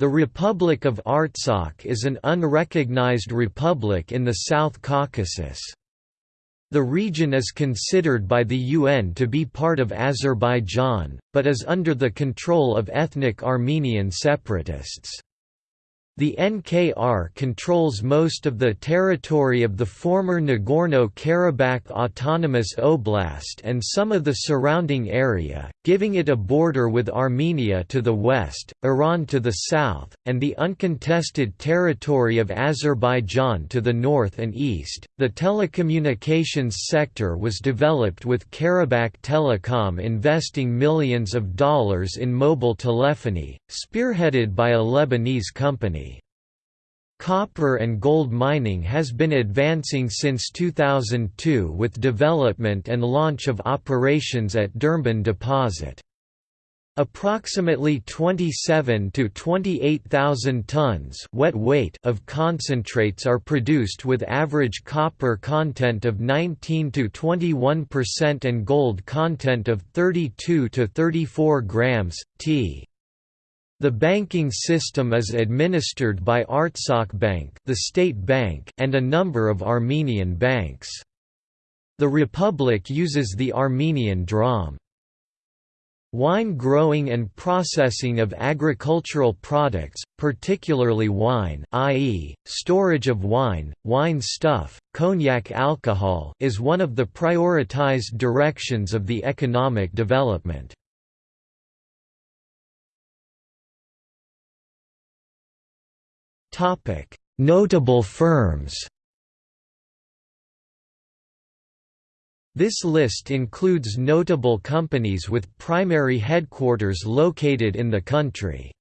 The Republic of Artsakh is an unrecognized republic in the South Caucasus. The region is considered by the UN to be part of Azerbaijan, but is under the control of ethnic Armenian separatists. The NKR controls most of the territory of the former Nagorno-Karabakh Autonomous Oblast and some of the surrounding area, giving it a border with Armenia to the west, Iran to the south, and the uncontested territory of Azerbaijan to the north and east. The telecommunications sector was developed with Karabakh Telecom investing millions of dollars in mobile telephony, spearheaded by a Lebanese company. Copper and gold mining has been advancing since 2002 with development and launch of operations at Drmbon deposit. Approximately 27 to 28,000 tons wet weight of concentrates are produced with average copper content of 19 to 21% and gold content of 32 to 34 grams t. The banking system is administered by Artsakh Bank, the state bank, and a number of Armenian banks. The republic uses the Armenian dram. Wine growing and processing of agricultural products, particularly wine i.e., storage of wine, wine stuff, cognac alcohol is one of the prioritized directions of the economic development. Topic: Notable firms. This list includes notable companies with primary headquarters located in the country.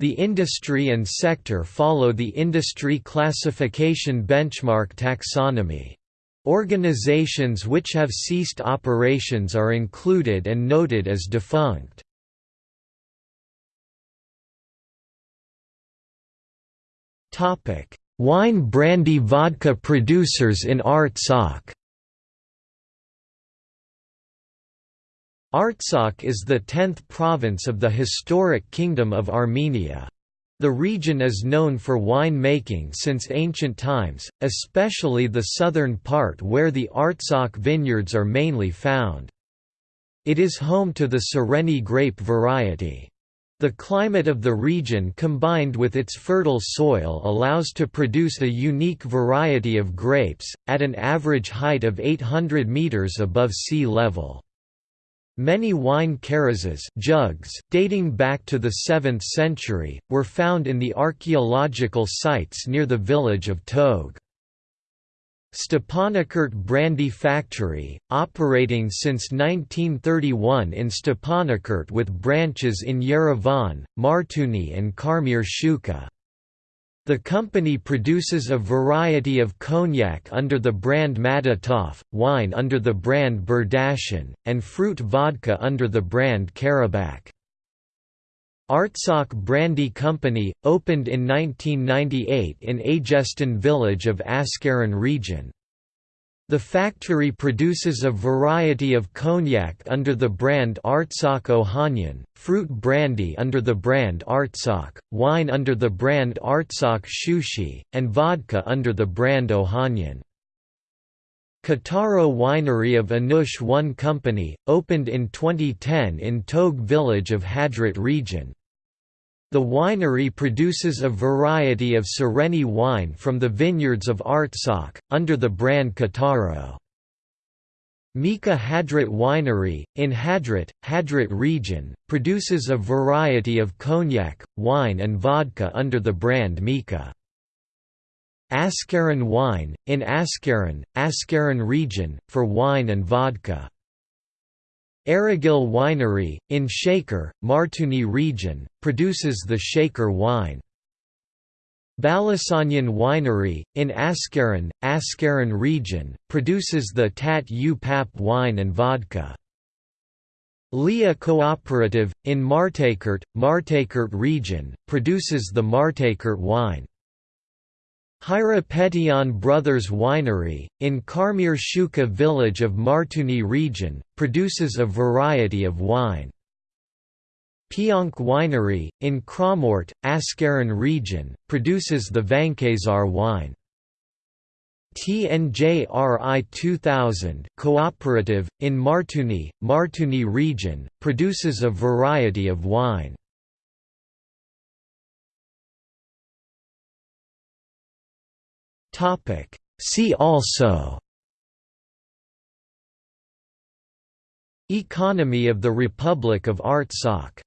The industry and sector follow the industry classification benchmark taxonomy. Organizations which have ceased operations are included and noted as defunct. Topic: Wine brandy vodka producers in Artsakh. Artsakh is the 10th province of the historic Kingdom of Armenia. The region is known for wine making since ancient times, especially the southern part where the Artsakh vineyards are mainly found. It is home to the Sereni grape variety. The climate of the region combined with its fertile soil allows to produce a unique variety of grapes, at an average height of 800 meters above sea level. Many wine karazes jugs dating back to the 7th century, were found in the archaeological sites near the village of Tog. Stepanakert Brandy Factory, operating since 1931 in Stepanakert with branches in Yerevan, Martuni and Karmir Shuka. The company produces a variety of cognac under the brand Madatov, wine under the brand Berdashin, and fruit vodka under the brand Karabakh. Artsakh Brandy Company, opened in 1998 in Aygestan village of Askeran region. The factory produces a variety of cognac under the brand Artsakh Ohanyan, fruit brandy under the brand Artsakh, wine under the brand Artsakh Shushi, and vodka under the brand Ohanyan. Kataro Winery of Anush One Company, opened in 2010 in Tog village of Hadrut region. The winery produces a variety of Sereni wine from the vineyards of Artsakh, under the brand Kataro. Mika Hadrut Winery, in Hadrut, Hadrut region, produces a variety of cognac, wine and vodka under the brand Mika. Askeran Wine, in Askeran, Askeran region, for wine and vodka. Aragil Winery, in Shaker, Martuni region, produces the Shaker wine. Balasanyan Winery, in Askeran, Askeran region, produces the Tat U Pap wine and vodka. Lia Cooperative, in Martakert, Martakert region, produces the Martakert wine. Hira Brothers Winery, in Karmir Shuka village of Martuni region, produces a variety of wine. Pionk Winery, in Kramort, Askeran region, produces the Vankazar wine. TNJRI 2000 cooperative, in Martuni, Martuni region, produces a variety of wine. See also Economy of the Republic of Artsakh